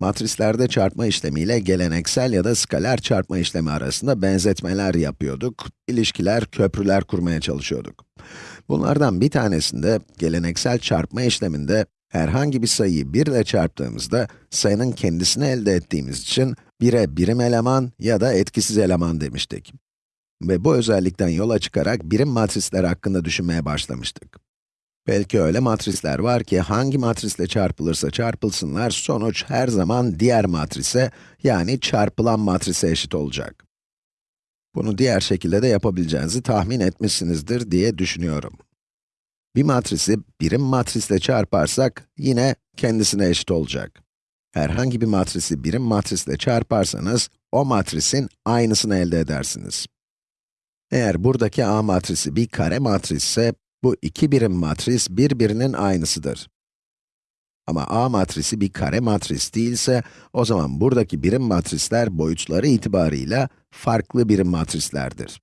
Matrislerde çarpma işlemiyle geleneksel ya da skaler çarpma işlemi arasında benzetmeler yapıyorduk, ilişkiler, köprüler kurmaya çalışıyorduk. Bunlardan bir tanesinde, geleneksel çarpma işleminde, herhangi bir sayıyı 1 ile çarptığımızda, sayının kendisini elde ettiğimiz için, 1'e birim eleman ya da etkisiz eleman demiştik. Ve bu özellikten yola çıkarak birim matrisler hakkında düşünmeye başlamıştık. Belki öyle matrisler var ki hangi matrisle çarpılırsa çarpılsınlar sonuç her zaman diğer matrise yani çarpılan matrise eşit olacak. Bunu diğer şekilde de yapabileceğinizi tahmin etmişsinizdir diye düşünüyorum. Bir matrisi birim matrisle çarparsak yine kendisine eşit olacak. Herhangi bir matrisi birim matrisle çarparsanız o matrisin aynısını elde edersiniz. Eğer buradaki A matrisi bir kare matrisse, bu iki birim matris birbirinin aynısıdır. Ama A matrisi bir kare matris değilse, o zaman buradaki birim matrisler boyutları itibarıyla farklı birim matrislerdir.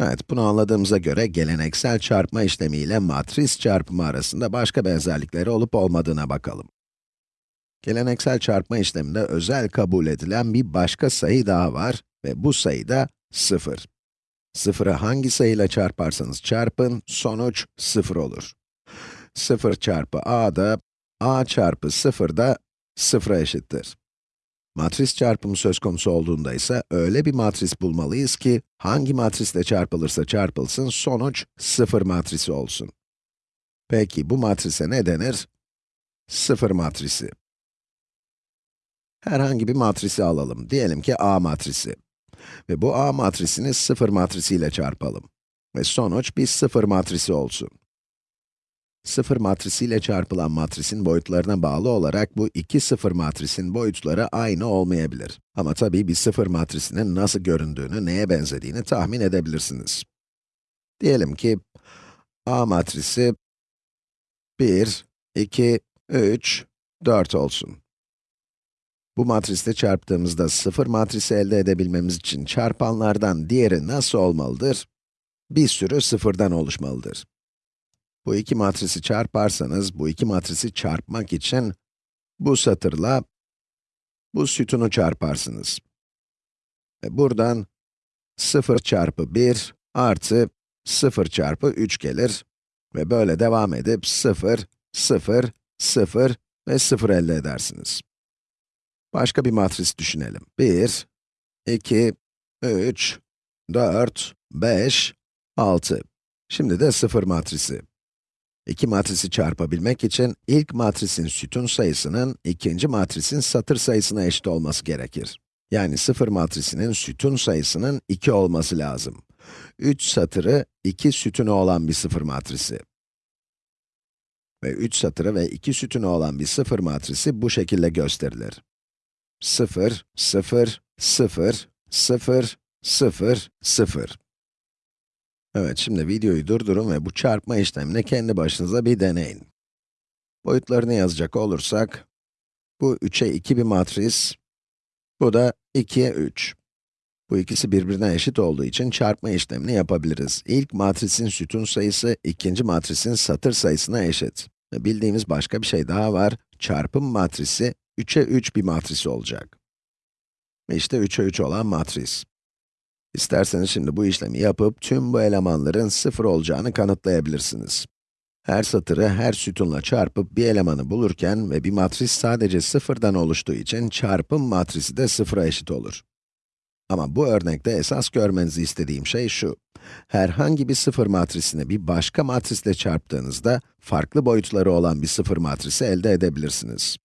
Evet, bunu anladığımıza göre geleneksel çarpma işlemiyle matris çarpımı arasında başka benzerlikleri olup olmadığına bakalım. Geleneksel çarpma işleminde özel kabul edilen bir başka sayı daha var ve bu sayı da 0. Sıfırı hangi sayıyla çarparsanız çarpın, sonuç 0 olur. 0 çarpı a da, a çarpı 0 da 0'a eşittir. Matris çarpımı söz konusu olduğunda ise öyle bir matris bulmalıyız ki, hangi matrisle çarpılırsa çarpılsın, sonuç 0 matrisi olsun. Peki bu matrise ne denir? 0 matrisi. Herhangi bir matrisi alalım. Diyelim ki A matrisi. Ve bu A matrisini 0 matrisiyle çarpalım. Ve sonuç bir 0 matrisi olsun. 0 matrisiyle çarpılan matrisin boyutlarına bağlı olarak bu iki 0 matrisin boyutları aynı olmayabilir. Ama tabii bir 0 matrisinin nasıl göründüğünü, neye benzediğini tahmin edebilirsiniz. Diyelim ki A matrisi 1, 2, 3, 4 olsun. Bu matrisle çarptığımızda sıfır matrisi elde edebilmemiz için çarpanlardan diğeri nasıl olmalıdır? Bir sürü sıfırdan oluşmalıdır. Bu iki matrisi çarparsanız, bu iki matrisi çarpmak için bu satırla bu sütunu çarparsınız. Ve buradan 0 çarpı 1 artı 0 çarpı 3 gelir. Ve böyle devam edip 0, 0, 0 ve 0 elde edersiniz. Başka bir matris düşünelim. 1, 2, 3, 4, 5, 6. Şimdi de 0 matrisi. İki matrisi çarpabilmek için ilk matrisin sütun sayısının ikinci matrisin satır sayısına eşit olması gerekir. Yani 0 matrisinin sütun sayısının 2 olması lazım. 3 satırı 2 sütunu olan bir 0 matrisi. Ve 3 satırı ve 2 sütunu olan bir 0 matrisi bu şekilde gösterilir. 0, 0, 0, 0, 0, 0. Evet, şimdi videoyu durdurun ve bu çarpma işlemini kendi başınıza bir deneyin. Boyutlarını yazacak olursak, bu 3'e 2 bir matris, bu da 2'ye 3. Bu ikisi birbirine eşit olduğu için çarpma işlemini yapabiliriz. İlk matrisin sütun sayısı, ikinci matrisin satır sayısına eşit. Bildiğimiz başka bir şey daha var. Çarpım matrisi 3'e 3 bir matrisi olacak. İşte 3'e 3 olan matris. İsterseniz şimdi bu işlemi yapıp tüm bu elemanların 0 olacağını kanıtlayabilirsiniz. Her satırı her sütunla çarpıp bir elemanı bulurken ve bir matris sadece sıfırdan oluştuğu için çarpım matrisi de 0'a eşit olur. Ama bu örnekte esas görmenizi istediğim şey şu. Herhangi bir sıfır matrisini bir başka matrisle çarptığınızda, farklı boyutları olan bir sıfır matrisi elde edebilirsiniz.